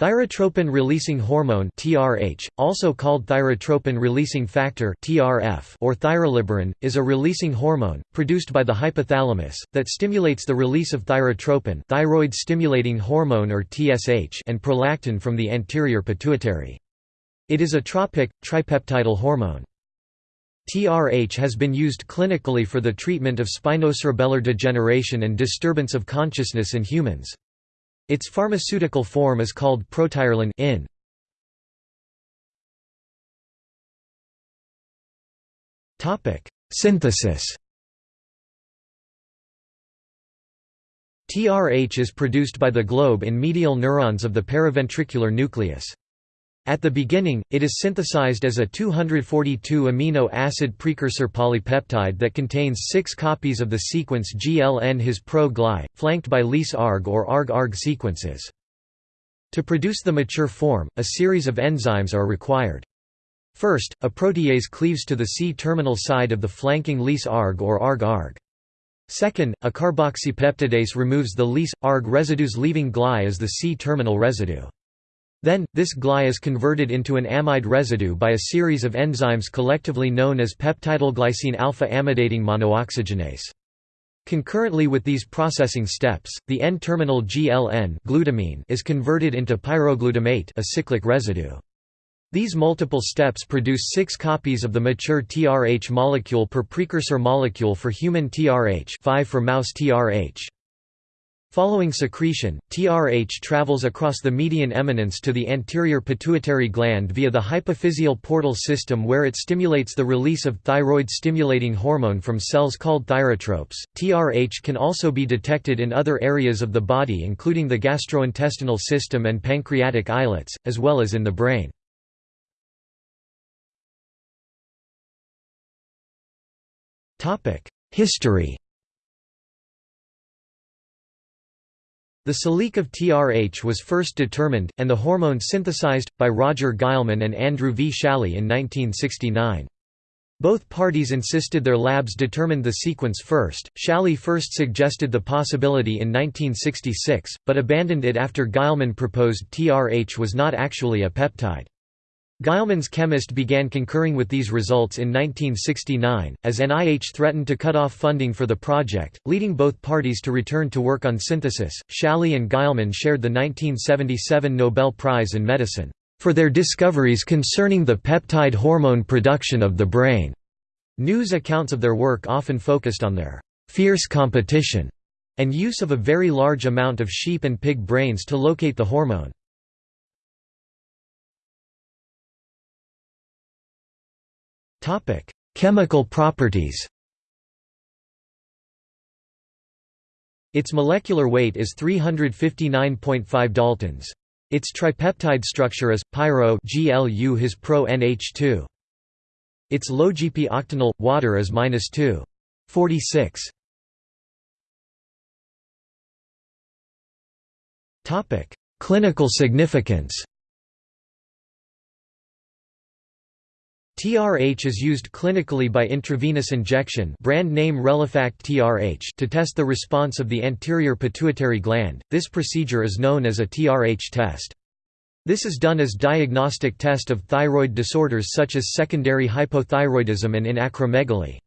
Thyrotropin-releasing hormone (TRH), also called thyrotropin-releasing factor (TRF) or thyroliberin, is a releasing hormone produced by the hypothalamus that stimulates the release of thyrotropin, thyroid-stimulating hormone or TSH, and prolactin from the anterior pituitary. It is a tropic tripeptidyl hormone. TRH has been used clinically for the treatment of spinocerebellar degeneration and disturbance of consciousness in humans. Its pharmaceutical form is called protirelin in. Topic: Synthesis. TRH is produced by the globe in medial neurons of the paraventricular nucleus. At the beginning, it is synthesized as a 242 amino acid precursor polypeptide that contains six copies of the sequence GLN his pro gly, flanked by Lys arg or arg arg sequences. To produce the mature form, a series of enzymes are required. First, a protease cleaves to the C-terminal side of the flanking Lys arg or arg arg. Second, a carboxypeptidase removes the Lys arg residues leaving gly as the C-terminal residue. Then, this gly is converted into an amide residue by a series of enzymes collectively known as peptidylglycine alpha-amidating monooxygenase. Concurrently with these processing steps, the N-terminal GLN glutamine is converted into pyroglutamate a cyclic residue. These multiple steps produce six copies of the mature TRH molecule per precursor molecule for human TRH 5 for mouse TRH. Following secretion, TRH travels across the median eminence to the anterior pituitary gland via the hypophyseal portal system where it stimulates the release of thyroid-stimulating hormone from cells called thyrotropes. TRH can also be detected in other areas of the body including the gastrointestinal system and pancreatic islets, as well as in the brain. History The salique of TRH was first determined, and the hormone synthesized, by Roger Guillemin and Andrew V. Schally in 1969. Both parties insisted their labs determined the sequence first. Schally first suggested the possibility in 1966, but abandoned it after Guillemin proposed TRH was not actually a peptide. Guillemin's chemist began concurring with these results in 1969, as NIH threatened to cut off funding for the project, leading both parties to return to work on synthesis. Schally and Guillemin shared the 1977 Nobel Prize in Medicine for their discoveries concerning the peptide hormone production of the brain. News accounts of their work often focused on their fierce competition and use of a very large amount of sheep and pig brains to locate the hormone. Chemical properties. Its molecular weight is 359.5 daltons. Its tripeptide structure is pyro GLU his pro NH2. Its logP octanol water is -2. 46. Topic: Clinical significance. TRH is used clinically by intravenous injection brand name Relefact TRH to test the response of the anterior pituitary gland. This procedure is known as a TRH test. This is done as diagnostic test of thyroid disorders such as secondary hypothyroidism and in acromegaly.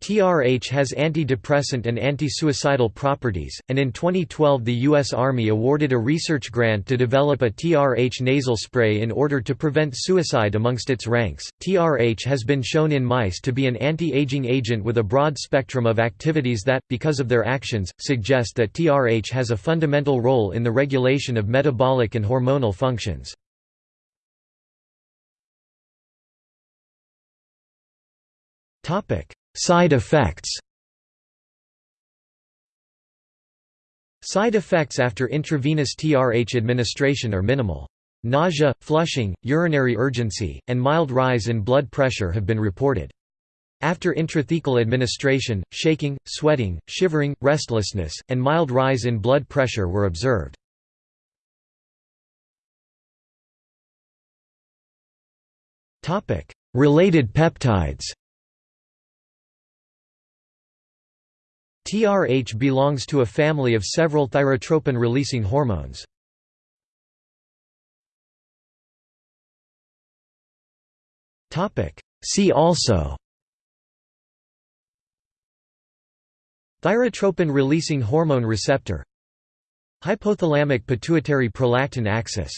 TRH has antidepressant and anti-suicidal properties, and in 2012 the U.S. Army awarded a research grant to develop a TRH nasal spray in order to prevent suicide amongst its ranks. TRH has been shown in mice to be an anti-aging agent with a broad spectrum of activities that, because of their actions, suggest that TRH has a fundamental role in the regulation of metabolic and hormonal functions. Topic Side effects Side effects after intravenous TRH administration are minimal. Nausea, flushing, urinary urgency, and mild rise in blood pressure have been reported. After intrathecal administration, shaking, sweating, shivering, restlessness, and mild rise in blood pressure were observed. Related peptides TRH belongs to a family of several thyrotropin-releasing hormones. See also Thyrotropin-releasing hormone receptor Hypothalamic pituitary prolactin axis